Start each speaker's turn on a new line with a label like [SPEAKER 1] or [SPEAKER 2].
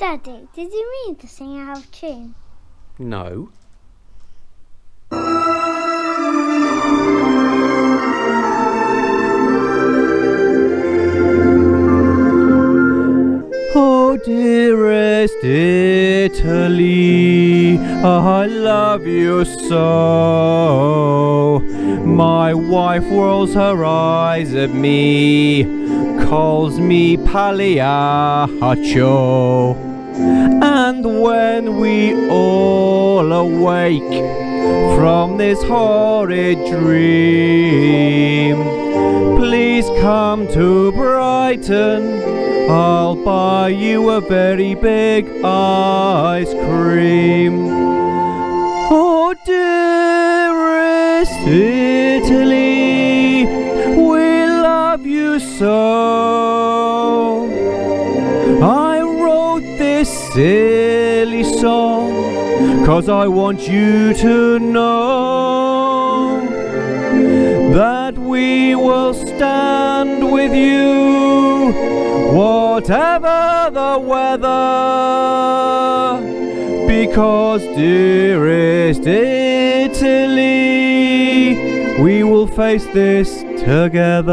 [SPEAKER 1] Daddy, did you mean to sing out of tune?
[SPEAKER 2] No. Oh, dearest Italy, I love you so. My wife rolls her eyes at me, calls me Pagliaccio. And when we all awake from this horrid dream, please come to Brighton. I'll buy you a very big ice cream. Oh, dearest Italy, we love you so. Silly song, cause I want you to know that we will stand with you, whatever the weather. Because, dearest Italy, we will face this together.